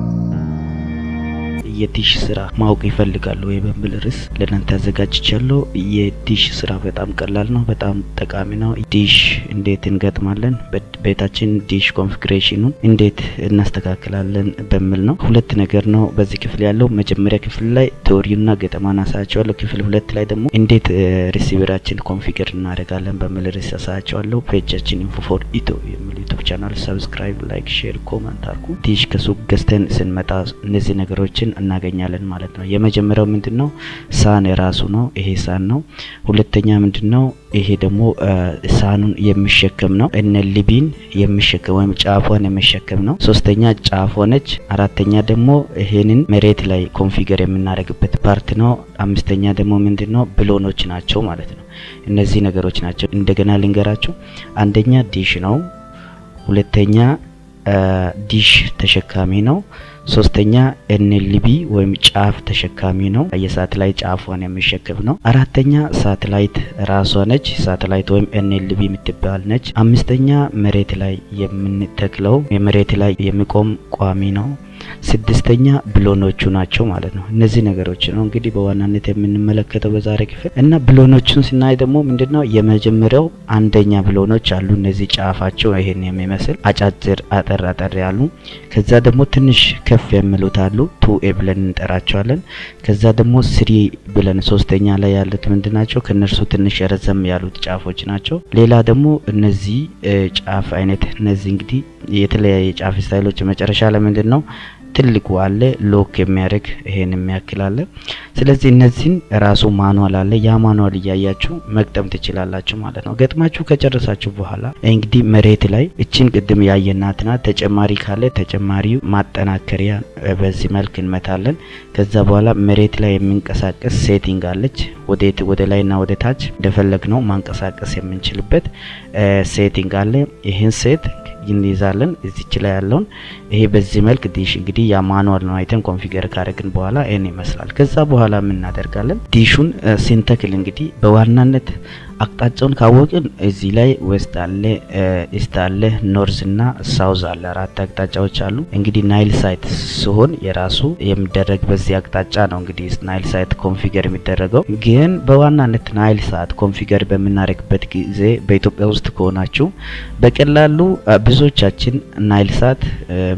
Thank you. የዲሽ ስራ ማወቅ ይፈልጋሉ ወይ በሚል ርዕስ ለእናንተ አዘጋጅቻለሁ። የዲሽ ስራ በጣም ቀላል ነው፣ በጣም ጠቃሚ ነው። ዲሽ እንዴት እንገጥማለን፣ ቤታችን dish configuration ኑን እንዴት እናስተካክላለን በሚል ነው። ሁለት ነገር ነው በዚህ ክፍል ያለው። መጀመሪያ ክፍል ላይ theory ና ገጠማን አሳያችኋለሁ። ክፍል ሁለት ላይ ደግሞ እንዴት receiver ኣችን configure እናደርጋለን በሚል ርዕስ አሳያችኋለሁ። page ኣችን Info for Ethio የሚል YouTube channel subscribe፣ like፣ share፣ comment አርጉ። ዲሽ ከሱቅ ገዝተን ስንመጣ እነዚህ ነገሮችን እናገኛለን ማለት ነው። የመጀመሪያው ምንድን ነው? ሳህን የራሱ ነው። ይሄ ሳህን ነው። ሁለተኛ ምንድን ነው? ይሄ ደግሞ ሳህኑን የሚሸከም ነው። LNB ን የሚሸከም ወይም ጫፏን የሚሸከም ነው። ሶስተኛ ጫፍ ሆነች። አራተኛ ደግሞ ይሄንን መሬት ላይ configure የምናደርግበት part ነው። አምስተኛ ደግሞ ምንድን ነው? ብሎኖች ናቸው ማለት ነው። እነዚህ ነገሮች ናቸው። እንደገና ልንገራችሁ። አንደኛ ዲሽ ነው። ሁለተኛ ዲሽ ተሸካሚ ነው። ሶስተኛ LNB ወይም ጫፍ ተሸካሚ ነው። የሳተላይት ጫፏን የሚሸከም ነው። አራተኛ ሳተላይት ራሷ ነች። ሳተላይት ወይም LNB የምትባል ነች። አምስተኛ መሬት ላይ የምንተክለው የመሬት ላይ የሚቆም ቋሚ ነው። ስድስተኛ ብሎኖቹ ናቸው ማለት ነው። እነዚህ ነገሮች ነው እንግዲህ በዋናነት የምንመለከተው በዛሬ ክፍል እና ብሎኖቹን ስናይ ደግሞ ምንድነው የመጀመሪያው አንደኛ ብሎኖች አሉ። እነዚህ ጫፋቸው ይሄን የሚመስል አጫጭር አጠር አጠር ያሉ፣ ከዛ ደግሞ ትንሽ ከፍ የሚሉት አሉ two A ብለን እንጠራቸዋለን። ከዛ ደግሞ three ብለን ሶስተኛ ላይ ያሉት ምንድን ናቸው? ከነርሱ ትንሽ ረዘም ያሉት ጫፎች ናቸው። ሌላ ደግሞ እነዚህ ጫፍ አይነት እነዚህ እንግዲህ የተለያየ ጫፍ style ኦች መጨረሻ ለምንድን ነው ትልቁ አለ lock የሚያደርግ ይሄን የሚያክል አለ። ስለዚህ እነዚህን ራሱ manual አለ። ያ manual እያያችሁ መግጠም ትችላላችሁ ማለት ነው። ገጥማችሁ ከጨረሳችሁ በኋላ እንግዲህ መሬት ላይ እችን ቅድም ያየናት ናት። ተጨማሪ ካለ ተጨማሪው ማጠናከሪያ በዚህ መልክ እንመታለን። ከዛ በኋላ መሬት ላይ የሚንቀሳቀስ setting አለች። ወዴት ወደ ላይና ወደ ታች እንደፈለግ ነው ማንቀሳቀስ የምንችልበት setting አለ። ይህን set እንይዛለን እዚች ላይ ያለውን ይሄ በዚህ መልክ ዲሽ እንግዲህ ያ manual ነው አይተን configure ካደረግን በኋላ ይሄን ይመስላል። ከዛ በኋላ ምን እናደርጋለን? ዲሹን ስንተክል እንግዲህ በዋናነት አቅጣጫውን ካወቅን እዚህ ላይ west አለ፣ east አለ፣ north እና south አለ። አራት አቅጣጫዎች አሉ። እንግዲህ ናይል ሳት ሲሆን የራሱ የሚደረግ በዚህ አቅጣጫ ነው እንግዲህ ናይል ሳት configure የሚደረገው። ግን በዋናነት ናይል ሳት configure በምናደርግበት ጊዜ በኢትዮጵያ ውስጥ ከሆናችሁ በቀላሉ ብዙዎቻችን ናይል ሳት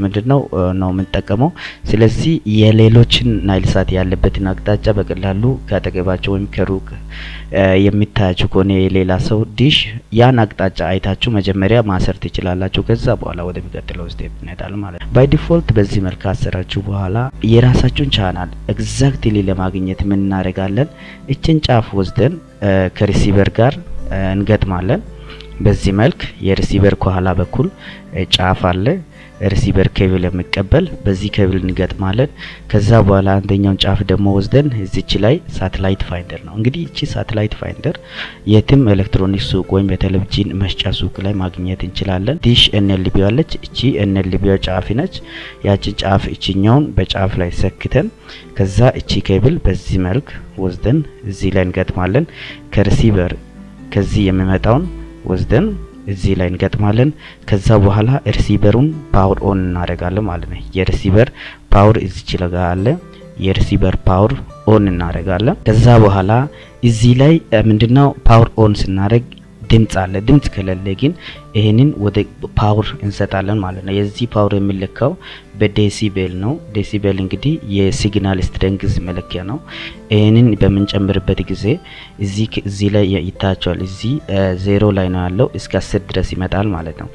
ምንድን ነው ነው የምንጠቀመው። ስለዚህ የሌሎችን ናይል ሳት ያለበትን አቅጣጫ በቀላሉ ካጠገባቸው ወይም ከሩቅ የሚታያችሁ ከሆነ የሌላ ሰው ዲሽ ያን አቅጣጫ አይታችሁ መጀመሪያ ማሰር ትችላላችሁ። ከዛ በኋላ ወደሚቀጥለው step እንሄዳለን ማለት ነው። by default በዚህ መልክ አሰራችሁ በኋላ የራሳችሁን ቻናል exactly ለማግኘት ምን እናደርጋለን? እችን ጫፍ ወስደን ከ receiver ጋር እንገጥማለን። በዚህ መልክ የ receiver ከኋላ በኩል ጫፍ አለ receiver ኬብል የሚቀበል በዚህ ኬብል እንገጥማለን። ከዛ በኋላ አንደኛውን ጫፍ ደግሞ ወስደን እዚች ላይ satellite finder ነው እንግዲህ እቺ satellite finder የትም ኤሌክትሮኒክስ ሱቅ ወይም የቴሌቪዥን መስጫ ሱቅ ላይ ማግኘት እንችላለን። ዲሽ NLB አለች። እቺ NLB ጫፍ ነች። ያችን ጫፍ እቺኛውን በጫፍ ላይ ሰክተን ከዛ እቺ ኬብል በዚህ መልክ ወስደን እዚህ ላይ እንገጥማለን። ከ receiver ከዚህ የሚመጣውን ወስደን እዚህ ላይ እንገጥማለን። ከዛ በኋላ receiver ኡን power on እናደርጋለን ማለት ነው። የ receiver power እዚች ለጋ አለ። የ receiver power on እናደርጋለን። ከዛ በኋላ እዚህ ላይ ምንድነው power on ስናደርግ ድምጽ አለ። ድምጽ ከሌለ ግን ይሄንን ወደ power እንሰጣለን ማለት ነው። የዚህ power የሚለካው በ decibel ነው። decibel እንግዲህ የ signal strength መለኪያ ነው። ይሄንን በምንጨምርበት ጊዜ እዚህ ላይ ይታያቸዋል። እዚህ ዜሮ ላይ ነው ያለው እስከ አስር ድረስ ይመጣል ማለት ነው።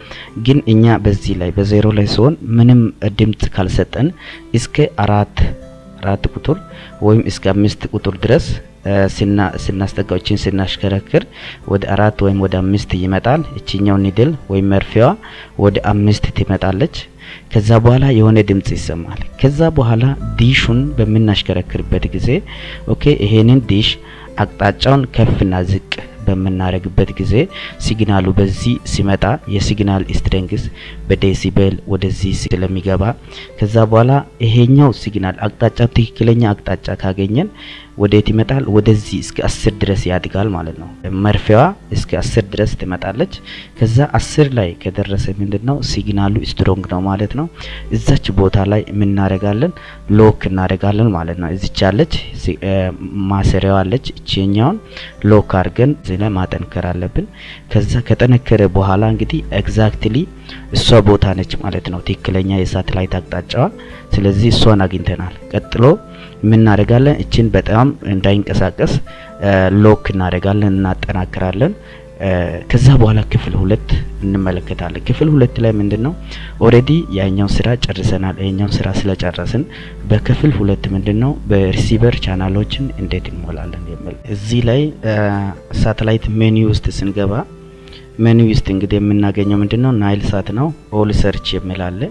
ግን እኛ በዚህ ላይ በዜሮ ላይ ሲሆን ምንም ድምጽ ካልሰጠን እስከ አራት አራት ቁጥር ወይም እስከ አምስት ቁጥር ድረስ ስናስጠጋዎችን ስናሽከረክር ወደ አራት ወይም ወደ አምስት ይመጣል። እችኛው ኒድል ወይም መርፌዋ ወደ አምስት ትመጣለች። ከዛ በኋላ የሆነ ድምጽ ይሰማል። ከዛ በኋላ ዲሹን በምናሽከረክርበት ጊዜ okay ይሄንን ዲሽ አቅጣጫውን ከፍና ዝቅ በምናደርግበት ጊዜ signal ኡ በዚህ ሲመጣ የ signal strength በ decibel ወደዚህ ስለሚገባ ከዛ በኋላ ይሄኛው signal አቅጣጫ ትክክለኛ አቅጣጫ ካገኘን ወዴት ይመጣል? ወደዚህ እስከ አስር ድረስ ያድጋል ማለት ነው። መርፌዋ እስከ አስር ድረስ ትመጣለች። ከዛ አስር ላይ ከደረሰ ምንድን ነው signal ኡ strong ነው ማለት ነው። እዛች ቦታ ላይ የምናደርጋለን lock እናደርጋለን ማለት ነው። እዚች ያለች ማሰሪያዋ አለች። እቺኛውን lock አድርገን እዚህ ላይ ማጠንከር አለብን። ከዛ ከጠነከረ በኋላ እንግዲህ exactly እሷ ቦታ ነች ማለት ነው፣ ትክክለኛ የሳተላይት አቅጣጫዋ። ስለዚህ እሷን አግኝተናል። ቀጥሎ የምናደርጋለን እችን በጣም እንዳይንቀሳቀስ lock እናደርጋለን፣ እናጠናክራለን። ከዛ በኋላ ክፍል ሁለት እንመለከታለን። ክፍል ሁለት ላይ ምንድን ነው already ያኛው ስራ ጨርሰናል። ያኛው ስራ ስለጨረስን በክፍል ሁለት ምንድን ነው በ receiver ቻናሎችን እንዴት እንሞላለን የሚል እዚህ ላይ ሳተላይት ሜኒ ውስጥ ስንገባ ሜኒ ውስጥ እንግዲህ የምናገኘው ምንድን ነው ናይል ሳት ነው። all search የሚል አለ።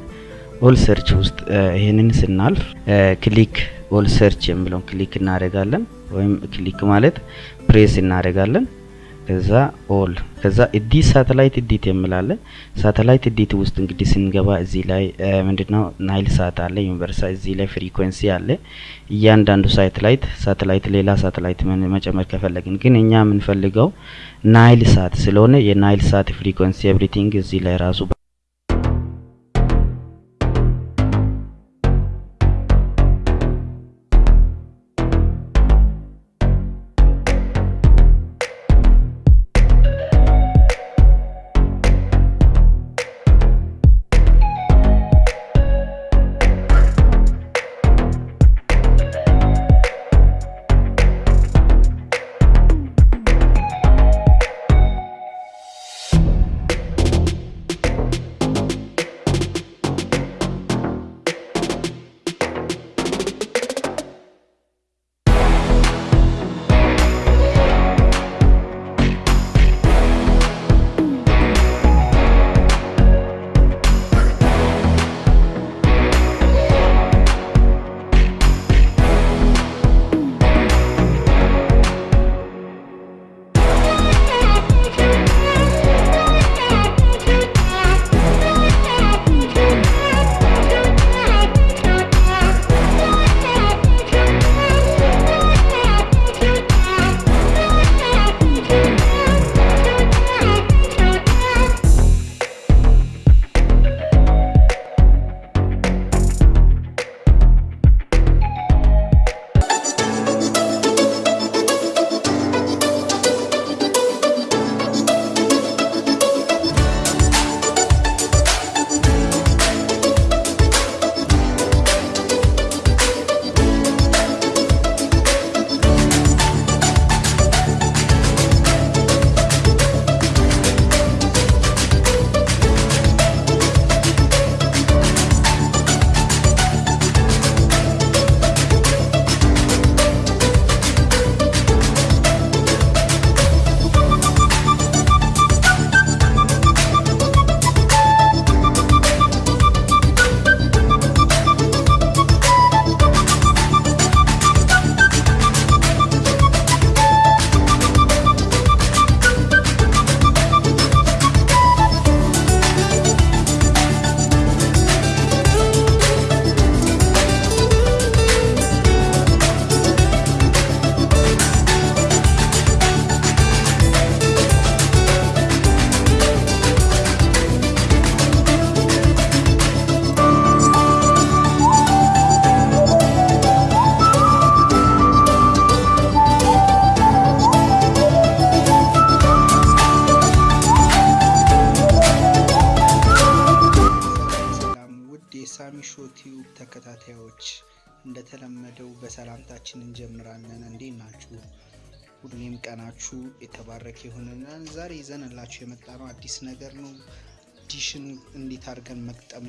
all search ውስጥ ይህንን ስናልፍ click all search የሚለውን click እናደርጋለን። ወይም click ማለት ፕሬስ እናደርጋለን። ከዛ all ከዛ edit satellite edit የሚል አለ satellite edit ውስጥ እንግዲህ ስንገባ እዚህ ላይ ምንድነው ናይል ሳት አለ universal እዚህ ላይ frequency አለ። እያንዳንዱ ሳተላይት ሳተላይት ሌላ ሳተላይት መጨመር ከፈለግን ግን እኛ የምንፈልገው ናይል ሳት ስለሆነ የናይል ሳት frequency everything እዚህ ላይ ራሱ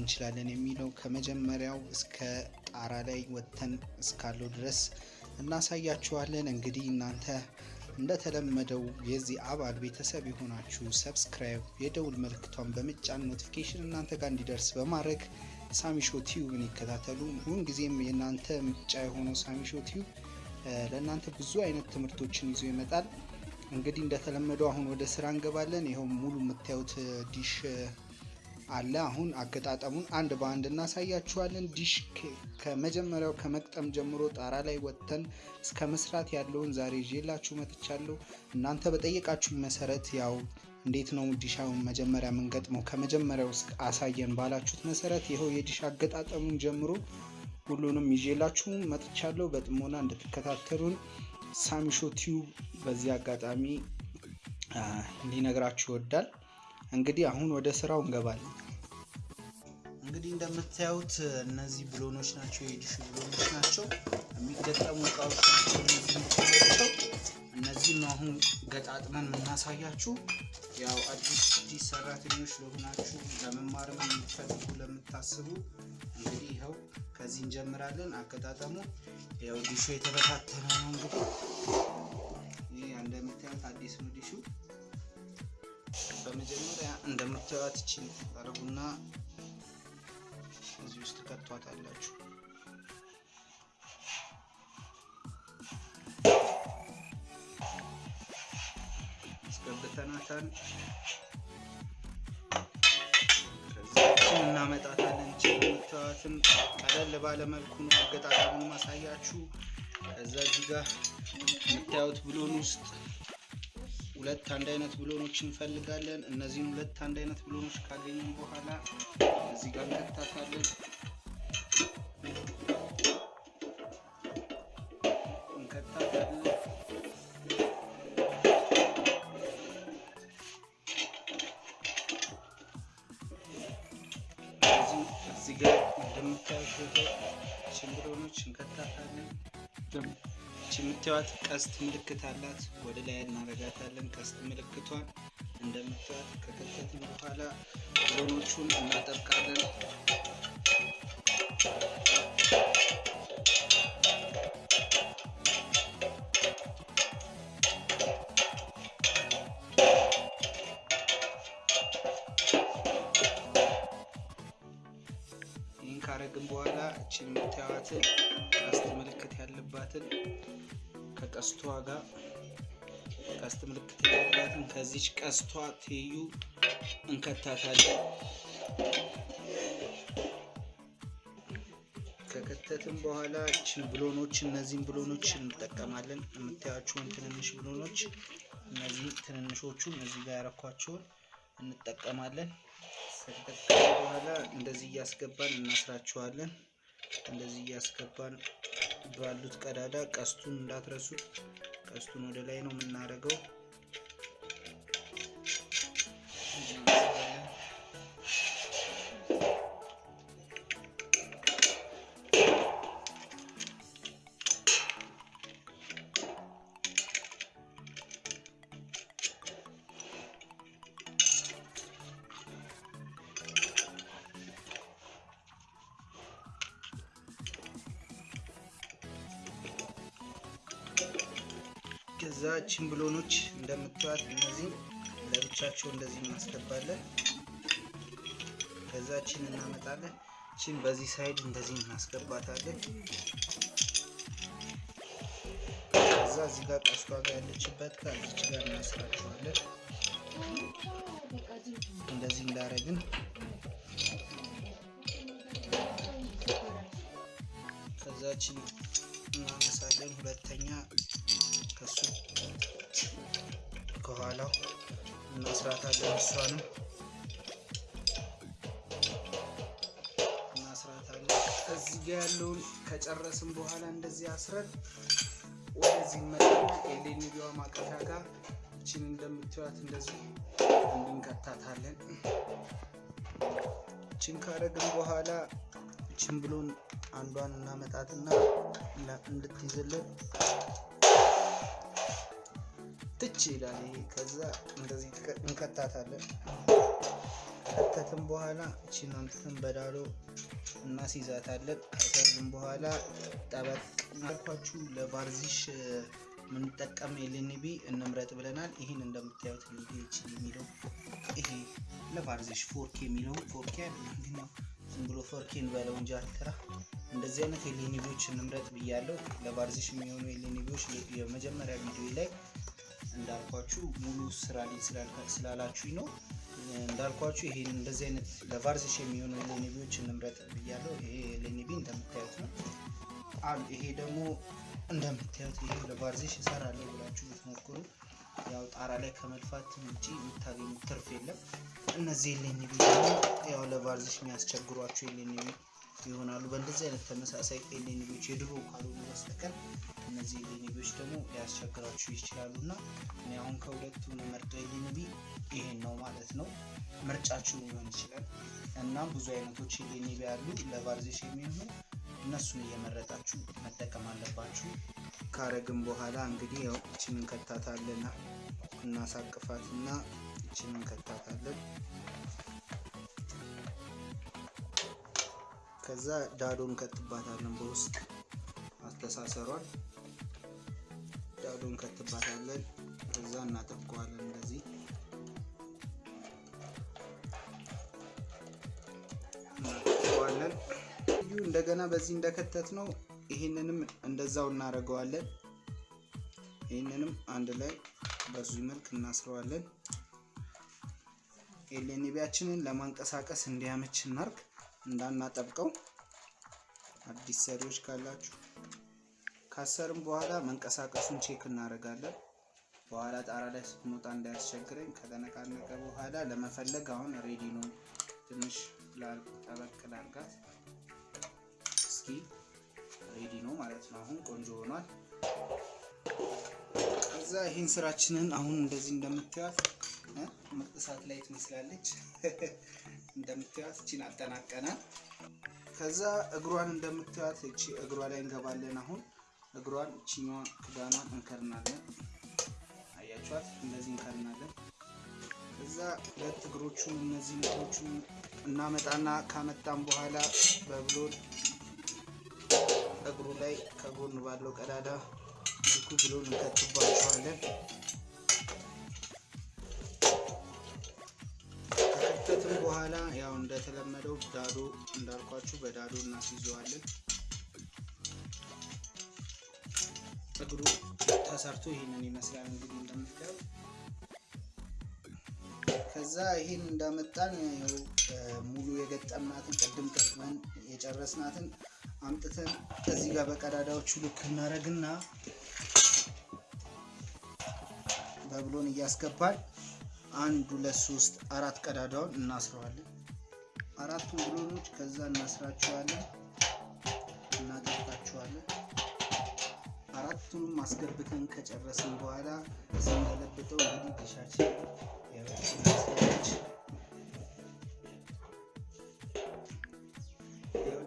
እንችላለን የሚለው ከመጀመሪያው እስከ ጣራ ላይ ወጥተን እስካለው ድረስ እናሳያችኋለን። እንግዲህ እናንተ እንደተለመደው የዚህ አባል ቤተሰብ የሆናችሁ subscribe፣ የደውል ምልክቷን በመጫን notification እናንተ ጋር እንዲደርስ በማድረግ ሳሚሾ ቲዩብን ይከታተሉ። ሁል ጊዜም የእናንተ ምርጫ የሆነው ሳሚሾ ቲዩብ ለእናንተ ብዙ አይነት ትምህርቶችን ይዞ ይመጣል። እንግዲህ እንደተለመደው አሁን ወደ ስራ እንገባለን። ይኸው ሙሉ የምታዩት ዲሽ አለ። አሁን አገጣጠሙን አንድ በአንድ እናሳያችኋለን። ዲሽ ከመጀመሪያው ከመግጠም ጀምሮ ጣራ ላይ ወጥተን እስከ መስራት ያለውን ዛሬ ይዤላችሁ መጥቻለሁ። እናንተ በጠየቃችሁ መሰረት ያው እንዴት ነው ዲሹን መጀመሪያ የምንገጥመው ከመጀመሪያው አሳየን ባላችሁት መሰረት ይኸው የዲሽ አገጣጠሙን ጀምሮ ሁሉንም ይዤላችሁ መጥቻለሁ። በጥሞና እንድትከታተሉን ሳሚሾ ቲዩብ በዚህ አጋጣሚ ሊነግራችሁ ይወዳል። እንግዲህ አሁን ወደ ስራው እንገባለን። እንግዲህ እንደምታዩት እነዚህ ብሎኖች ናቸው፣ የዲሽ ብሎኖች ናቸው። የሚገጠሙ እቃዎች ናቸው እነዚህ እነዚህ ነው አሁን ገጣጥመን የምናሳያችሁ። ያው አዲስ አዲስ ሰራተኞች ለሆናችሁ ለመማርም የምትፈልጉ ለምታስቡ እንግዲህ ይኸው ከዚህ እንጀምራለን። አገጣጠሙ ያው ዲሹ የተበታተነ ነው። እንግዲህ ይህ እንደምታዩት አዲስ ነው ዲሹ። በመጀመሪያ እንደምታዩት እቺን ታረጉና እዚህ ውስጥ ከቷታላችሁ። አስገብተናታል። ከዚያችን እናመጣታለን። እቺ የምታዩትን ቀለል ባለ መልኩ ነው አገጣጠሙን ማሳያችሁ። ከዛ እዚህ ጋር የምታዩት ብሎን ውስጥ ሁለት አንድ አይነት ብሎኖች እንፈልጋለን። እነዚህን ሁለት አንድ አይነት ብሎኖች ካገኘን በኋላ እዚህ ጋር እንከታታለን። ይቺ የምታዩት ቀስት ምልክት አላት። ወደ ላይ እናረጋታለን። ቀስት ምልክቷን እንደምታዩት ከከተትን በኋላ ብሎኖቹን እናጠብቃለን። ይህን ካረግን በኋላ እቺ የምታዩትን ቀስት ምልክት ያለባትን ከቀስቷ ጋር ቀስት ምልክት ያለባትን ከዚች ቀስቷ ትይዩ እንከታታለን። ከከተትን በኋላ እችን ብሎኖች እነዚህን ብሎኖች እንጠቀማለን። የምታያቸውን ትንንሽ ብሎኖች እነዚህ ትንንሾቹን እዚህ ጋር ያረኳቸውን እንጠቀማለን። ከተጠቀምን በኋላ እንደዚህ እያስገባን እናስራቸዋለን። እንደዚህ እያስገባን ባሉት ቀዳዳ ቀስቱን እንዳትረሱት። ቀስቱን ወደ ላይ ነው የምናደርገው። ከዛ ችን ብሎኖች እንደምታዩት እነዚህ ለብቻቸው እንደዚህ እናስገባለን። ከዛ ችን እናመጣለን። ችን በዚህ ሳይድ እንደዚህ እናስገባታለን። ከዛ እዚህ ጋር ቀስቷ ጋር ያለችበት ከዚች ጋር እናስራቸዋለን። እንደዚህ እንዳረግን ከዛችን እናነሳለን። ሁለተኛ ከሱ ከኋላው እናስራታለን። እሷንም እናስራታለን። እዚህ ጋ ያለውን ከጨረስን በኋላ እንደዚህ አስረን ወደዚህ መጣና ኤሌኒቢዋ ማቀፊያ ጋር እችን እንደምትዩት እንደዚህ እንድንከታታለን። እችን ካረግን በኋላ እችን ብሎን አንዷን እናመጣትና እንድትይዝልን ትች ይላል ይሄ። ከዛ እንደዚህ እንከታታለን። ከተትን በኋላ እቺን አምጥተን በዳሎ እናስይዛታለን። ከሰርን በኋላ ጠበቅ እናልኳችሁ ለባርዚሽ የምንጠቀም ኤልኤንቢ እንምረጥ ብለናል። ይህን እንደምታዩት ሊች የሚለው ይሄ ለባርዚሽ ፎርኬ የሚለው ፎርኬ ግን ያው ዝም ብሎ ፎርኬ እንበለው እንጂ አልተራ እንደዚህ አይነት ኤልኤንቢዎች እንምረጥ ብያለሁ። ለባርዚሽ የሚሆኑ ኤልኤንቢዎች የመጀመሪያ ቪዲዮ ላይ እንዳልኳችሁ ሙሉ ስራ ላይ ስላላችሁኝ ነው። እንዳልኳችሁ ይሄን እንደዚህ አይነት ለቫርዚሽ የሚሆኑ ኤልኤንቢዎች እንምረጥ ብያለሁ። ይሄ ኤልኤንቢ እንደምታዩት ነው። ይሄ ደግሞ እንደምታዩት ይሄ ለቫርዚሽ እሰራለሁ ብላችሁ ብትሞክሩ ያው ጣራ ላይ ከመልፋት ውጪ የምታገኙት ትርፍ የለም። እነዚህ LNB ደግሞ ያው ለቫርዚሽ የሚያስቸግሯቸው LNB ይሆናሉ። በእንደዚህ አይነት ተመሳሳይ LNB ዎች የድሮ ካልሆኑ በስተቀር እነዚህ LNB ዎች ደግሞ ሊያስቸግራችሁ ይችላሉ እና እኔ አሁን ከሁለቱ መርጠው LNB ይሄን ነው ማለት ነው። ምርጫችሁ ሊሆን ይችላል እና ብዙ አይነቶች LNB ያሉ ለቫርዚሽ የሚሆኑ እነሱን እየመረጣችሁ መጠቀም አለባችሁ። ካረግን በኋላ እንግዲህ ያው እችን እንከታታለን እናሳቅፋት እና እችን እንከታታለን። ከዛ ዳዶ እንከትባታለን። በውስጥ አስተሳሰሯን ዳዶ እንከትባታለን። ከዛ እናጠብቀዋለን እንደዚህ እናጠብቀዋለን። እንደገና በዚህ እንደከተት ነው ይህንንም እንደዛው እናደርገዋለን። ይህንንም አንድ ላይ በዚህ መልክ እናስረዋለን። LNB ያችንን ለማንቀሳቀስ እንዲያመች እናርግ፣ እንዳናጠብቀው። አዲስ ሰሪዎች ካላችሁ ካሰርም በኋላ መንቀሳቀሱን check እናደርጋለን። በኋላ ጣራ ላይ ስትወጣ እንዳያስቸግረኝ ከተነቃነቀ በኋላ ለመፈለግ አሁን ready ነው። ትንሽ ጠበቅ ላርጋት እስኪ ሬዲ ነው ማለት ነው። አሁን ቆንጆ ሆኗል። ከዛ ይህን ስራችንን አሁን እንደዚህ እንደምታዩት ምርጥ ላይ ትመስላለች። እንደምታዩት እቺን አጠናቀናል። ከዛ እግሯን እንደምታዩት እቺ እግሯ ላይ እንገባለን። አሁን እግሯን እቺኛዋ ክዳኗን እንከርናለን። አያችኋት? እንደዚህ እንከርናለን። ከዛ ሁለት እግሮቹን እነዚህ እግሮቹን እናመጣና ካመጣን በኋላ በብሎን እግሩ ላይ ከጎን ባለው ቀዳዳ መልኩ ብሎን እንከትባቸዋለን። ከከተትም በኋላ ያው እንደተለመደው ዳዶ እንዳልኳችሁ በዳዶ እናስይዘዋለን። እግሩ ተሰርቶ ይህንን ይመስላል እንግዲህ እንደምታዩት። ከዛ ይህን እንዳመጣን ሙሉ የገጠምናትን ቅድም ቀጥመን የጨረስናትን አምጥተን እዚህ ጋር በቀዳዳዎቹ ልክ እናደርግና በብሎን እያስገባን አንድ ሁለት ሶስት አራት ቀዳዳውን እናስረዋለን። አራቱን ብሎኖች ከዛ እናስራቸዋለን፣ እናጠብቃቸዋለን። አራቱንም አስገብተን ከጨረስን በኋላ ስንገለብጠው እንግዲህ ዲሻችን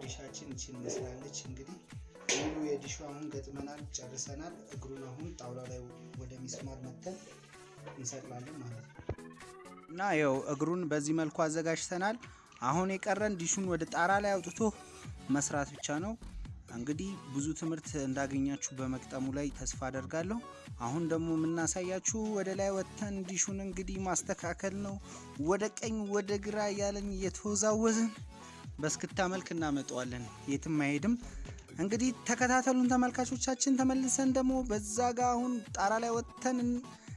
ዲሻችን እችን መስላለች። እንግዲህ ሙሉ የዲሹ አሁን ገጥመናል፣ ጨርሰናል። እግሩን አሁን ጣውላ ላይ ወደ ሚስማር መተን እንሰቅላለን ማለት ነው። እና ያው እግሩን በዚህ መልኩ አዘጋጅተናል። አሁን የቀረን ዲሹን ወደ ጣራ ላይ አውጥቶ መስራት ብቻ ነው። እንግዲህ ብዙ ትምህርት እንዳገኛችሁ በመቅጠሙ ላይ ተስፋ አደርጋለሁ። አሁን ደግሞ የምናሳያችሁ ወደ ላይ ወጥተን ዲሹን እንግዲህ ማስተካከል ነው። ወደ ቀኝ ወደ ግራ እያለን እየተወዛወዝን በስክታ መልክ እናመጣዋለን። የትም አይሄድም። እንግዲህ ተከታተሉን ተመልካቾቻችን። ተመልሰን ደግሞ በዛ ጋ አሁን ጣራ ላይ ወጥተን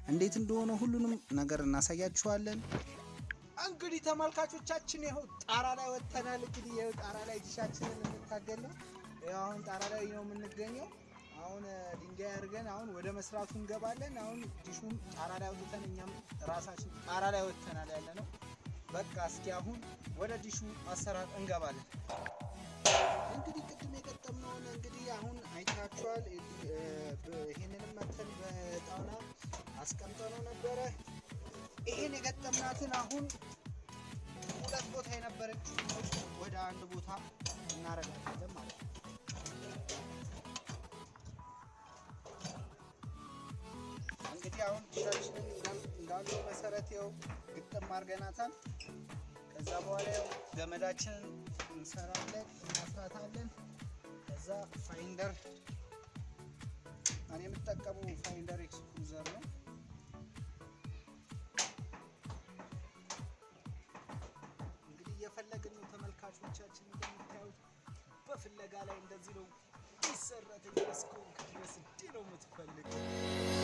እንዴት እንደሆነ ሁሉንም ነገር እናሳያችኋለን። እንግዲህ ተመልካቾቻችን ይኸው ጣራ ላይ ወጥተናል። እንግዲህ ይኸው ጣራ ላይ ዲሻችንን ይኸው አሁን ጣራ ላይ ነው የምንገኘው። አሁን ድንጋይ አድርገን አሁን ወደ መስራቱ እንገባለን። አሁን ዲሹን ጣራ ላይ ወጥተን እኛም ራሳችን ጣራ ላይ ወጥተናል ያለ ነው። በቃ እስኪ አሁን ወደ ዲሹ አሰራር እንገባለን። እንግዲህ ቅድም የገጠምነውን እንግዲህ አሁን አይታችኋል። ይህንንም ይህን የገጠምናትን አሁን ሁለት ቦታ የነበረችው ወደ አንድ ቦታ እናረጋለን ማለት ነው። እንግዲህ አሁን ዲሻችንን እንዳሉ መሰረት ይኸው ግጥም አድርገናታል። ከዛ በኋላ ያው ገመዳችንን እንሰራለን እናስራታለን። ከዛ finder እኔ የምጠቀመው finder ኤክስክሉዘር ነው። ተመልካቾቻችን፣ እንደምታዩት በፍለጋ ላይ እንደዚህ ነው ይሰራተኛ እስከሆንክ ድረስ እንዲህ ነው የምትፈልገው።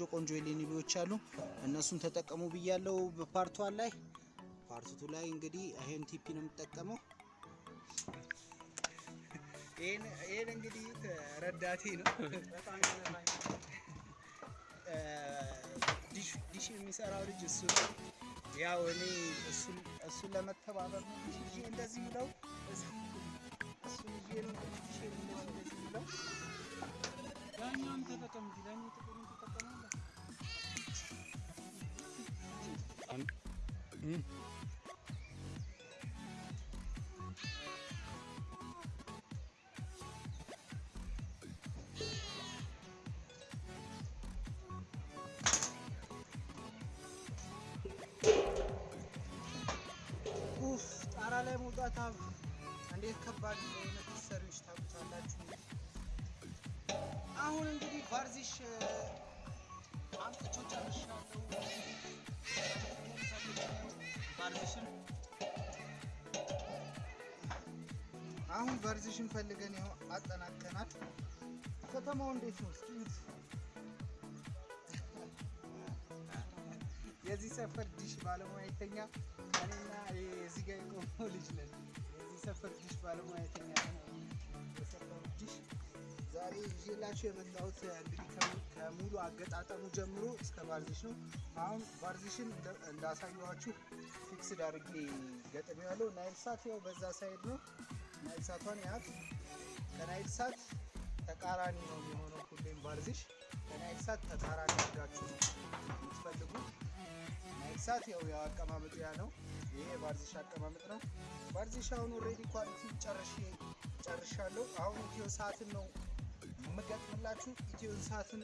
ቆንጆ ቆንጆ ኤልኤንቢዎች አሉ፣ እነሱን ተጠቀሙ ብያለው በፓርቷን ላይ። ፓርቱቱ ላይ እንግዲህ ይሄን ቲፒ ነው የምጠቀመው። ይሄን እንግዲህ ረዳቴ ነው ዲሽ የሚሰራው ልጅ እሱ ነው። ያው እኔ እሱን ለመተባበር ነው እንደዚህ ብለው ይዤ ነው ዲሽ እንደዚህ ብለው ያኛው ኡፍ ጣራ ላይ መውጣት አብ እንዴት ከባድ እንደሆነ ሰሪዎች ታውቁታላችሁ። አሁን እንግዲህ ቫርዚሽ ቫርዚሽን አሁን ቫርዚሽን ፈልገን ይኸው አጠናቀናል። ከተማው እንዴት ነው? እስኪ የዚህ ሰፈር ዲሽ ባለሙያተኛ እኔና እዚህ ጋር የቆመው ልጅ ነን። የዚህ ሰፈር ዲሽ ባለሙያተኛ የሰፈሩ ዲሽ ዛሬ ይዤላችሁ የመጣሁት እንግዲህ ከሙ- ከሙሉ አገጣጠሙ ጀምሮ እስከ ቫርዚሽ አሁን ቫርዚሽን እንዳሳየኋችሁ fixed አድርጌ ገጥሜዋለሁ። ናይል ሳት ያው በዛ side ነው። ናይል ሳቷን ያት ከናይል ሳት ተቃራኒ ነው የሚሆነው ሁሌም ቫርዚሽ ከናይል ሳት ተቃራኒ አድርጋችሁ ነው የምትፈልጉት። ናይል ሳት ያው ያው ያ ነው። ይሄ የቫርዚሽ አቀማመጥ ነው። ቫርዚሽ አሁን already quality ጨርሼ ጨርሻለሁ። አሁን ኢትዮ ሳትን ነው የምገጥምላችሁ። ኢትዮ ሳትን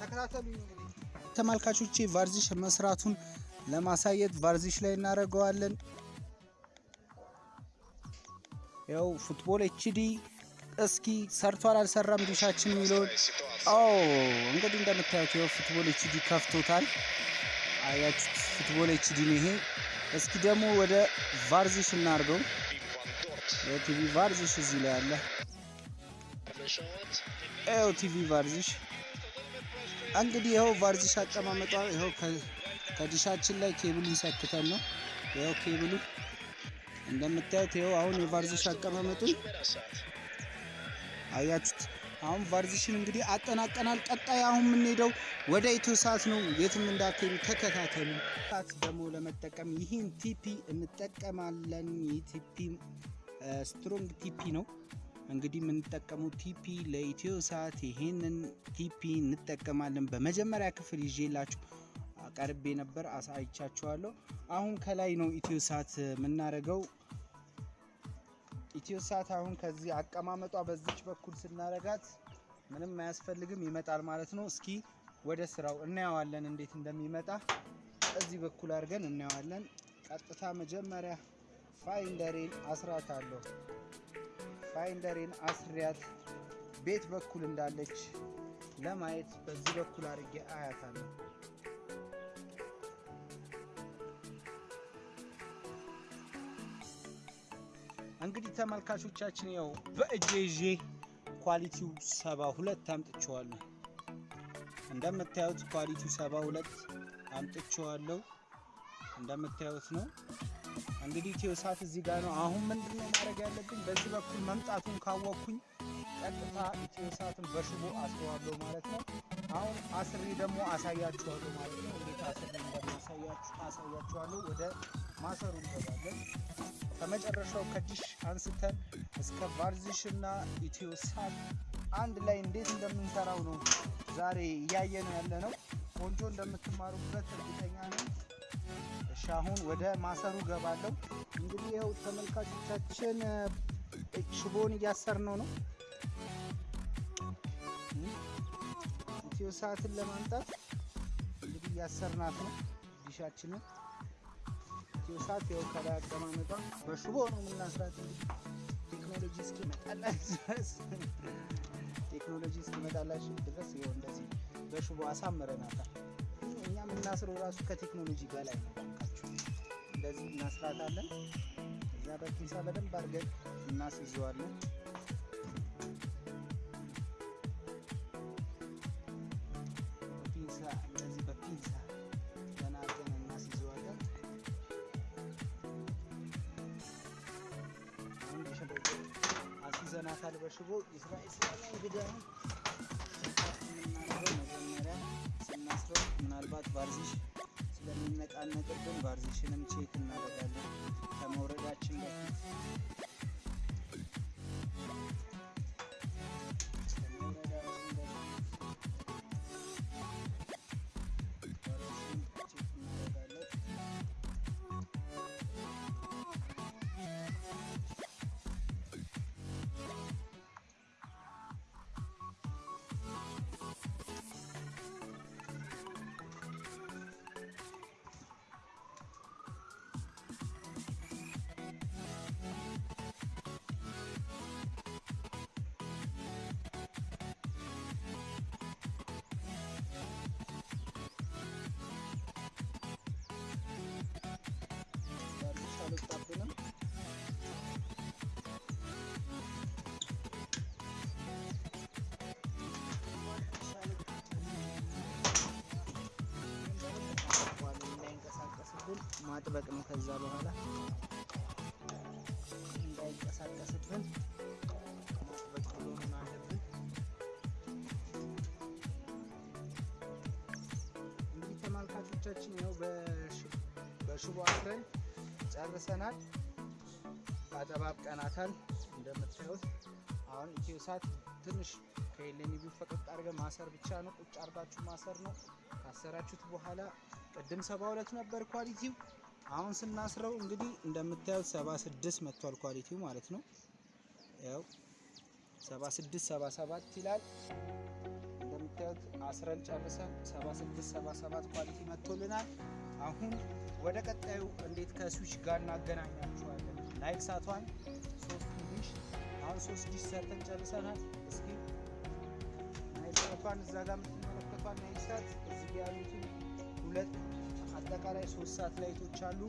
ተከታተሉኝ። እንግዲህ ተመልካቾቼ ቫርዚሽ መስራቱን ለማሳየት ቫርዚሽ ላይ እናደርገዋለን። ያው Football HD እስኪ ሰርቷል አልሰራም ዲሻችን የሚለውን እንግዲህ እንደምታዩት ያው Football HD ከፍቶታል። አያችሁት? Football HD ነው ይሄ። እስኪ ደግሞ ወደ ቫርዚሽ እናድርገው። የቲቪ ቫርዚሽ እዚህ ላይ አለ። ቲቪ ቫርዚሽ እንግዲህ ይኸው ቫርዚሽ አቀማመጧ ይኸው ከዲሻችን ላይ ኬብሉን ሰክተን ነው። ይኸው ኬብሉ እንደምታዩት ይኸው አሁን የቫርዚሽ አቀማመጡን አያችሁት። አሁን ቫርዚሽን እንግዲህ አጠናቀናል። ቀጣይ አሁን የምንሄደው ወደ ኢትዮ ሳት ነው። የትም እንዳትሄዱ ተከታተሉ። ሳት ደግሞ ለመጠቀም ይህን TP እንጠቀማለን። ይህ TP strong TP ነው። እንግዲህ የምንጠቀመው TP ለኢትዮ ሳት ይሄንን TP እንጠቀማለን። በመጀመሪያ ክፍል ይዤላችሁ ቀርቤ ነበር፣ አሳይቻችኋለሁ። አሁን ከላይ ነው ኢትዮ ሳት የምናደርገው። ኢትዮ ሳት አሁን ከዚህ አቀማመጧ በዚች በኩል ስናረጋት ምንም አያስፈልግም ይመጣል ማለት ነው። እስኪ ወደ ስራው እናየዋለን እንዴት እንደሚመጣ እዚህ በኩል አድርገን እናየዋለን። ቀጥታ መጀመሪያ finder ኤን አስራታለሁ። finder ኤን አስሪያት በየት በኩል እንዳለች ለማየት በዚህ በኩል አድርጌ አያታለሁ። እንግዲህ ተመልካቾቻችን ያው በእጄ ይዤ ኳሊቲው ሰባ ሁለት አምጥቼዋለሁ። እንደምታዩት ኳሊቲው ሰባ ሁለት አምጥቼዋለሁ። እንደምታዩት ነው። እንግዲህ ኢትዮ ሳት እዚህ ጋር ነው። አሁን ምንድን ነው ማድረግ ያለብኝ? በዚህ በኩል መምጣቱን ካወቅኩኝ ቀጥታ ኢትዮ ሳትን በሽቦ አስረዋለሁ ማለት ነው። አሁን አስሬ ደግሞ አሳያችኋለሁ ማለት ነው። እንዴት አስሬ እንደማሳያችሁ አሳያችኋለሁ። ወደ ማሰሩ እንገባለን። ከመጨረሻው ከዲሽ አንስተን እስከ ቫርዚሽ እና ኢትዮ ሳት አንድ ላይ እንዴት እንደምንሰራው ነው ዛሬ እያየን ያለ ነው። ቆንጆ እንደምትማሩበት እርግጠኛ ነኝ። እሺ አሁን ወደ ማሰሩ ገባለሁ። እንግዲህ ይኸው ተመልካቾቻችን እ፣ ሽቦውን እያሰርነው ነው። ኢትዮ ሰዓትን ለማምጣት እንግዲህ እያሰርናት ነው ዲሻችንን። ኢትዮ ሰዓት ያው ከላይ አቀማመጧ በሽቦ ነው የምናስራት። ቴክኖሎጂ እስኪመጣላችሁ ድረስ ቴክኖሎጂ እስኪመጣላችሁ ድረስ ይኸው እንደዚህ በሽቦ አሳምረናታል። እኛ የምናስረው ራሱ ከቴክኖሎጂ በላይ ነው። ባካችሁ እንደዚህ እናስራታለን። እዛ በፒንሳ በደንብ አድርገን እናስይዘዋለን። አስይዘናታል። በሽቦ መጀመሪያ ስናስረው ምናልባት ባርዚሽ ስለሚነቃነቅብን ባርዚሽንም ቼክ እናደርጋለን ከመውረዳችን በፊት ማጥበቅ ነው። ከዛ በኋላ እንዳይንቀሳቀስብን እንግዲህ ተመልካቾቻችን ያው በሽ- በሽቦ አስረን ጨርሰናል። አጠባብቀናታል እንደምታዩት። አሁን ኢትዮ ሳት ትንሽ ከኤልኤንቢ ፈቀቅ አድርገን ማሰር ብቻ ነው። ቁጭ አርጋችሁ ማሰር ነው። ካሰራችሁት በኋላ ቅድም ሰባ ሁለት ነበር quality ው። አሁን ስናስረው እንግዲህ እንደምታዩት ሰባ ስድስት መጥቷል quality ው ማለት ነው። ያው ሰባ ስድስት ሰባ ሰባት ይላል እንደምታዩት አስረን ጨርሰን ሰባ ስድስት ሰባ ሰባት quality መጥቶልናል። አሁን ወደ ቀጣዩ እንዴት ከስዊች ጋር እናገናኛችኋለን። ናይል ሳቷን ሶስት ዲሽ አሁን ሶስት ዲሽ ሰርተን ጨርሰናል። እስኪ ናይል ሳቷን እዛ ጋር የምትመለከቷን ናይል ሳት እዚህ ያሉትን ሁለት አጠቃላይ ሶስት ሳትላይቶች አሉ።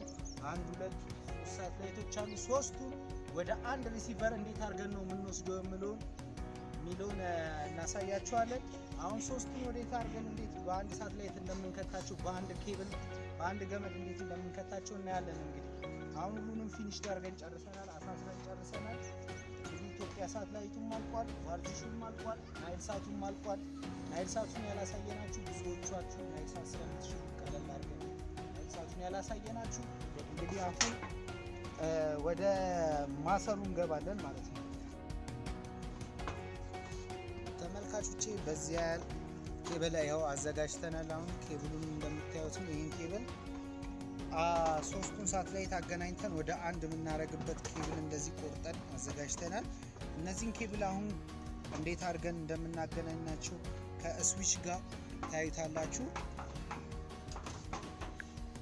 አንድ ሁለት ሶስት ሳትላይቶች አሉ። ሶስቱን ወደ አንድ receiver እንዴት አድርገን ነው የምንወስደው የሚለውን እ፣ እናሳያቸዋለን። አሁን ሶስቱን ወዴት አድርገን እንዴት በአንድ ሳትላይት እንደምንከታቸው በአንድ ኬብል በአንድ ገመድ እንዴት እንደምንከታቸው እናያለን። እንግዲህ አሁን ሁሉንም finish አድርገን ጨርሰናል፣ አሳስረን ጨርሰናል። ኢትዮጵያ ሳትላይቱም አልቋል፣ ቫርዚሹም አልቋል፣ ናይል ሳቱም አልቋል። ናይል ሳቱን ያላሳየናችሁ ብዙዎቻችሁ ናይል ሳት ስለምትችሉ ናይል ሳቱን ያላሳየናችሁ እንግዲህ አሁን ወደ ማሰሩ እንገባለን ማለት ነው። ተመልካቾቼ በዚያ ያህል ኬብል ያው አዘጋጅተናል። አሁን ኬብሉን እንደምታዩት ነው። ይህን ኬብል ሶስቱን ሳትላይት አገናኝተን ወደ አንድ የምናደርግበት ኬብል እንደዚህ ቆርጠን አዘጋጅተናል። እነዚህን ኬብል አሁን እንዴት አድርገን እንደምናገናኛቸው ከስዊች ጋር ታዩታላችሁ።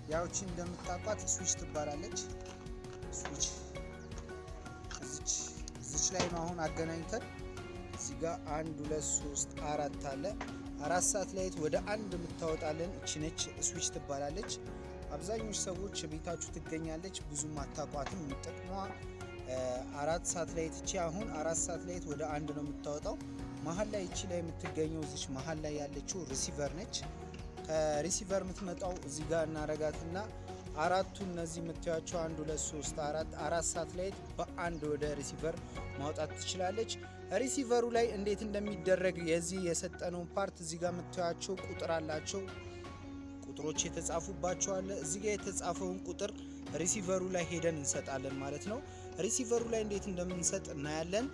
ያውቺ እንደምታውቋት ስዊች ትባላለች። ስዊች እዚች እዚች ላይ አሁን አገናኝተን እዚህ ጋር አንድ ሁለት ሶስት አራት አለ። አራት ሰዓት ላይት ወደ አንድ የምታወጣለን እቺ ነች፣ ስዊች ትባላለች። አብዛኞቹ ሰዎች ቤታችሁ ትገኛለች፣ ብዙም አታቋትም። እ፣ አራት sat እቺ አሁን አራት ሰዓት ላይት ወደ አንድ ነው የምታወጣው። መሀል ላይ እቺ ላይ የምትገኘው እዚች መሀል ላይ ያለችው receiver ነች። ከ receiver የምትመጣው እዚህ ጋር እናረጋትና አራቱ እነዚህ የምታዩቸው አንድ ሁለት ሶስት አራት አራት ሳትላይት በአንድ ወደ receiver ማውጣት ትችላለች። receiver ኡ ላይ እንዴት እንደሚደረግ የዚህ የሰጠነውን ፖርት እዚህ ጋር የምታዩቸው ቁጥር አላቸው። ቁጥሮች የተጻፉባቸው እዚህ ጋር የተጻፈውን ቁጥር receiver ኡ ላይ ሄደን እንሰጣለን ማለት ነው። receiver ኡ ላይ እንዴት እንደምንሰጥ እናያለን።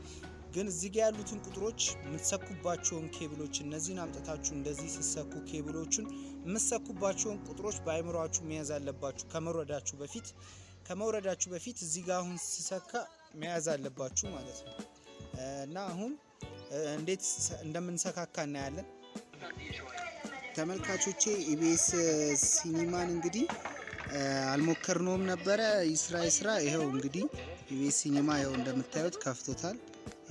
ግን እዚህ ጋር ያሉትን ቁጥሮች የምትሰኩባቸውን ኬብሎች እነዚህን አምጥታችሁ እንደዚህ ሲሰኩ ኬብሎቹን የምትሰኩባቸውን ቁጥሮች በአይምሯችሁ መያዝ አለባችሁ ከመውረዳችሁ በፊት ከመውረዳችሁ በፊት እዚህ ጋር አሁን ሲሰካ መያዝ አለባችሁ ማለት ነው። እና አሁን እንዴት እንደምንሰካካ እናያለን። ተመልካቾቼ ኢቢኤስ ሲኒማን እንግዲህ አልሞከርነውም ነበረ። ይስራ ይስራ። ይኸው እንግዲህ ኢቢኤስ ሲኒማ ይኸው እንደምታዩት ከፍቶታል።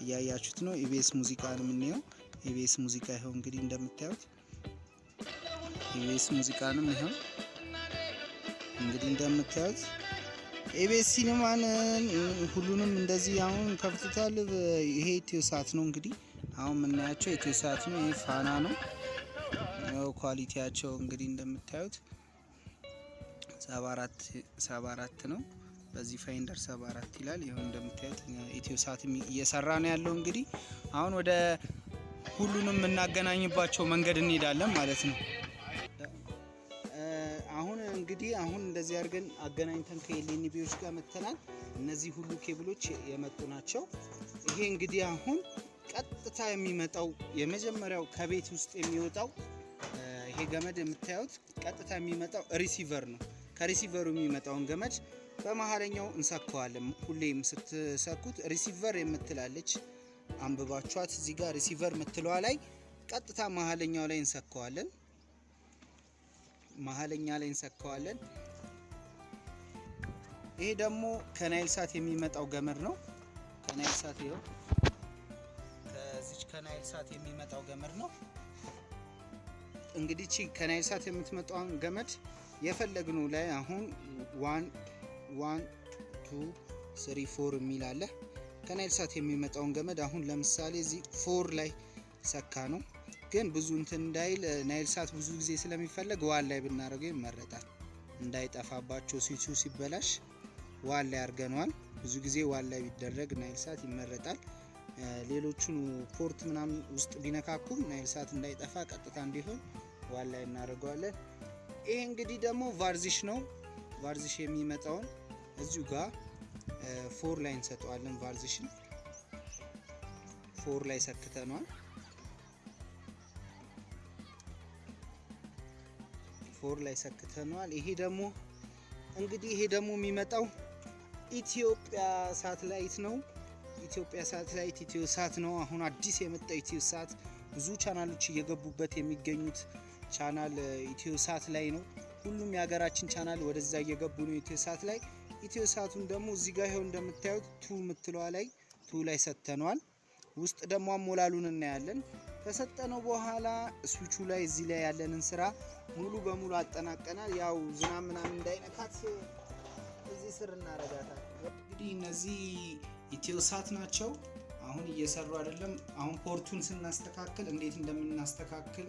እያያችሁት ነው። ኢቢኤስ ሙዚቃ ነው የምናየው። ኢቢኤስ ሙዚቃ ይኸው እንግዲህ እንደምታዩት ኢቢኤስ ሙዚቃንም ይኸው እንግዲህ እንደምታዩት ኢቢኤስ ሲኒማን ሁሉንም እንደዚህ አሁን ከፍቶታል። ይሄ ኢትዮ ሳት ነው እንግዲህ አሁን የምናያቸው ኢትዮ ሳት ነው። ይሄ ፋና ነው። quality ያቸው እንግዲህ እንደምታዩት ሰባ አራት ነው። በዚህ finder ሰባ አራት ይላል። ይኸው እንደምታዩት ኢትዮ ሳት እየሰራ ነው ያለው። እንግዲህ አሁን ወደ ሁሉንም የምናገናኝባቸው መንገድ እንሄዳለን ማለት ነው። አሁን እንግዲህ አሁን እንደዚህ አድርገን አገናኝተን ከ LNB ዎች ጋር መተናል። እነዚህ ሁሉ ኬብሎች የመጡ ናቸው። ይሄ እንግዲህ አሁን ቀጥታ የሚመጣው የመጀመሪያው ከቤት ውስጥ የሚወጣው ይሄ ገመድ የምታዩት ቀጥታ የሚመጣው receiver ነው። ከ receiver ኡ የሚመጣውን ገመድ በመሀለኛው እንሰካዋለን። ሁሌም ስትሰኩት receiver የምትል አለች አንብባችኋት እዚህ ጋር receiver የምትለዋ ላይ ቀጥታ መሀለኛው ላይ እንሰካዋለን። መሀለኛ ላይ እንሰካዋለን። ይሄ ደግሞ ከናይል ሳት የሚመጣው ገመድ ነው። ከናይል ሳት ይኸው ከዚች ከናይል ሳት የሚመጣው ገመድ ነው። እንግዲህ ቺ ከናይል ሳት የምትመጣውን ገመድ የፈለግነው ላይ አሁን one one two three four የሚል አለ። ከናይል ሳት የሚመጣውን ገመድ አሁን ለምሳሌ እዚህ four ላይ ሰካ ነው ግን ብዙ እንትን እንዳይል ናይል ሳት ብዙ ጊዜ ስለሚፈለግ one ላይ ብናደርገው ይመረጣል። እንዳይጠፋባቸው switch ኡ ሲበላሽ one ላይ አድርገነዋል። ብዙ ጊዜ one ላይ ቢደረግ ናይል ሳት ይመረጣል። ሌሎቹን port ምናምን ውስጥ ቢነካኩም ናይል ሳት እንዳይጠፋ ቀጥታ እንዲሆን one ላይ እናደርገዋለን። ይሄ እንግዲህ ደግሞ ቫርዚሽ ነው። ቫርዚሽ የሚመጣውን እዚሁ ጋር four ላይ እንሰጠዋለን። ቫርዚሽን four ላይ ሰክተነዋል። four ላይ ሰክተነዋል። ይሄ ደግሞ እንግዲህ ይሄ ደግሞ የሚመጣው ኢትዮጵያ ሳትላይት ነው። ኢትዮጵያ ሳትላይት ኢትዮ ሳት ነው። አሁን አዲስ የመጣው ኢትዮ ሳት ብዙ ቻናሎች እየገቡበት የሚገኙት ቻናል ኢትዮ ሳት ላይ ነው። ሁሉም የሀገራችን ቻናል ወደዛ እየገቡ ነው ኢትዮ ሳት ላይ። ኢትዮ ሳቱን ደግሞ እዚህ ጋር ይኸው እንደምታዩት two ምትለዋ ላይ two ላይ ሰጥተነዋል። ውስጥ ደግሞ አሞላሉን እናያለን። ከሰጠነው በኋላ ስዊቹ ላይ እዚህ ላይ ያለንን ስራ ሙሉ በሙሉ አጠናቀናል። ያው ዝናብ ምናምን እንዳይነካት እዚህ ስር እናረጋታል። እንግዲህ እነዚህ ኢትዮ ሳት ናቸው። አሁን እየሰሩ አይደለም። አሁን ፖርቱን ስናስተካክል እንዴት እንደምናስተካክል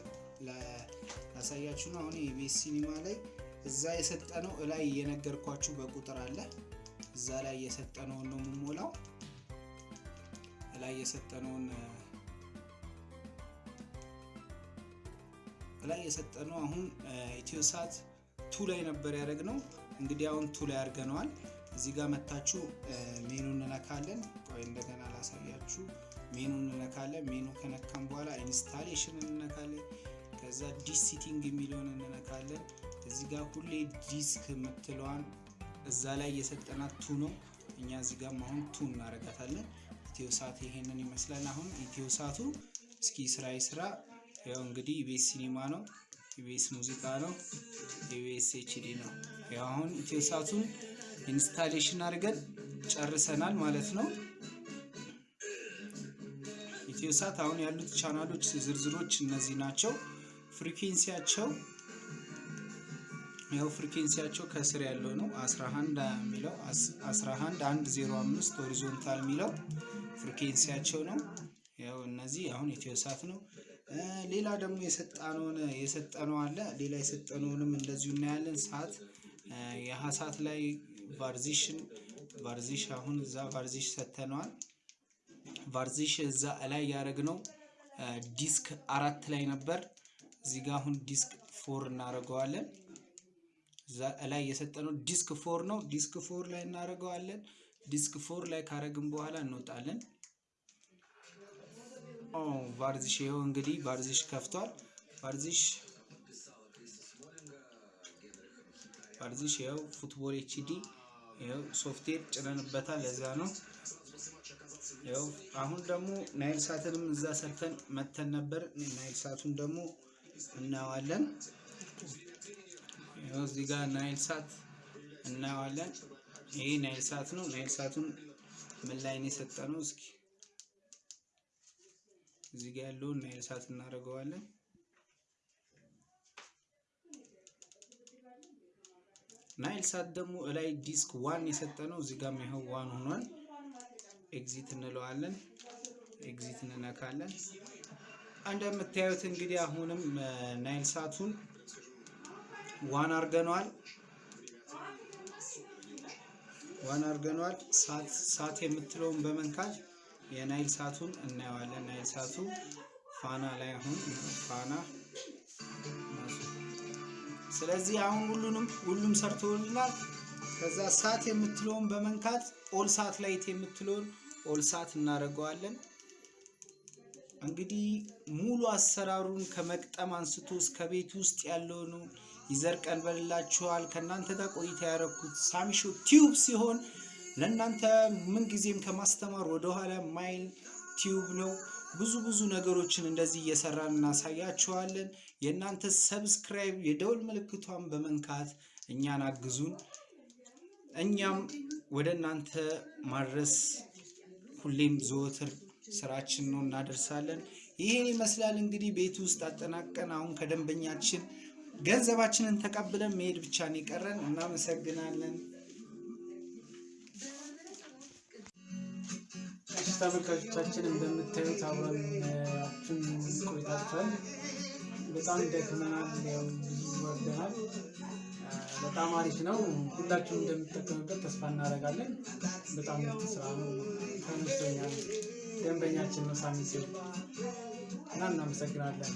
ላሳያችሁ ነው። አሁን የቤት ሲኒማ ላይ እዛ የሰጠነው እላይ የነገርኳችሁ በቁጥር አለ። እዛ ላይ የሰጠነውን ነው የምሞላው። እላይ የሰጠነውን እላይ የሰጠነው አሁን ኢትዮ ሳት two ላይ ነበር ያደረግነው። እንግዲህ አሁን two ላይ አድርገነዋል። እዚህ ጋር መታችሁ ሜኑ እንነካለን። ቆይ እንደገና ላሳያችሁ። ሜኑ እንነካለን። ሜኑ ከነካም በኋላ installation እንነካለን። ከዛ dish setting የሚለውን እንነካለን። እዚህ ጋር ሁሌ DiSEqC የምትለዋን እዛ ላይ የሰጠናት two ነው። እኛ እዚህ ጋር አሁን two እናረጋታለን። ኢትዮ ሳት ይሄንን ይመስላል። አሁን ኢትዮ ሳቱ እስኪ ስራ ስራ ያው እንግዲህ ኢቢኤስ ሲኒማ ነው፣ ኢቢኤስ ሙዚቃ ነው፣ ኢቢኤስ HD ነው። ያው አሁን ኢትዮ ሳቱን installation አድርገን ጨርሰናል ማለት ነው። ኢትዮ ሳት አሁን ያሉት ቻናሎች ዝርዝሮች እነዚህ ናቸው። frequency ያቸው ያው frequency ያቸው ከስር ያለው ነው 11 የሚለው 11 105 horizontal የሚለው frequency ያቸው ነው። ያው እነዚህ አሁን ኢትዮ ሳት ነው። ሌላ ደግሞ የሰጣነውን የሰጠነው አለ። ሌላ የሰጠነውንም እንደዚሁ እናያለን። ሰዓት የሀ ሰዓት ላይ ቫርዚሽን ቫርዚሽ አሁን እዛ ቫርዚሽ ሰጥተነዋል። ቫርዚሽ እዛ ላይ ያደረግነው DiSEqC አራት ላይ ነበር። እዚህ ጋር አሁን DiSEqC four እናደርገዋለን። ላይ የሰጠነው DiSEqC four ነው። DiSEqC four ላይ እናደርገዋለን። DiSEqC four ላይ ካረግን በኋላ እንወጣለን። ኦ ቫርዚሽ ይኸው እንግዲህ ቫርዚሽ ከፍቷል። ቫርዚሽ ቫርዚሽ ይኸው football HD ይኸው ሶፍትዌር ጭነንበታል። ለዛ ነው ይኸው። አሁን ደግሞ ናይል ሳትንም እዛ ሰርተን መተን ነበር። ናይል ሳቱን ደግሞ እናየዋለን። እዚህ ጋር ናይል ሳት እናየዋለን። ይሄ ናይል ሳት ነው። ናይል ሳቱን ምን ላይ ነው የሰጠነው? እስኪ እዚህ ጋር ያለውን ናይል ሳት እናደርገዋለን። ናይል ሳት ደግሞ እላይ DiSEqC one የሰጠ ነው። እዚህ ጋር ይኸው one ሆኗል። exit እንለዋለን። exit እንነካለን። እንደምታዩት እንግዲህ አሁንም ናይል ሳቱን one አርገነዋል። one አርገነዋል። sat የምትለውን በመንካት የናይል ሳቱን እናየዋለን። ናይል ሳቱ ፋና ላይ አሁን ፋና ስለዚህ አሁን ሁሉንም ሁሉም ሰርቶልናል። ከዛ sat የምትለውን በመንካት all sat ላይት የምትለውን all sat እናደርገዋለን። እንግዲህ ሙሉ አሰራሩን ከመግጠም አንስቶ እስከ ቤት ውስጥ ያለውን ይዘን ቀርበንላችኋል። ከእናንተ ጋር ቆይታ ያደረኩት ሳሚሾ ቲዩብ ሲሆን ለእናንተ ምንጊዜም ከማስተማር ወደኋላ ማይል tube ነው። ብዙ ብዙ ነገሮችን እንደዚህ እየሰራን እናሳያችኋለን። የእናንተ subscribe የደውል ምልክቷን በመንካት እኛን አግዙን። እኛም ወደ እናንተ ማድረስ ሁሌም ዘወትር ስራችን ነው፣ እናደርሳለን። ይህን ይመስላል እንግዲህ ቤት ውስጥ አጠናቀን አሁን ከደንበኛችን ገንዘባችንን ተቀብለን መሄድ ብቻ ነው የቀረን። እናመሰግናለን። ተመልካቾቻችን እንደምታዩት አብረናችን ቆይታችኋል። በጣም ደክመናል፣ ወርደናል። በጣም አሪፍ ነው። ሁላችሁም እንደምትጠቀሙበት ተስፋ እናደርጋለን። በጣም ስራ ነው። ተመችቶኛል። ደንበኛችን ነው ሳሚ ሲል እና እናመሰግናለን።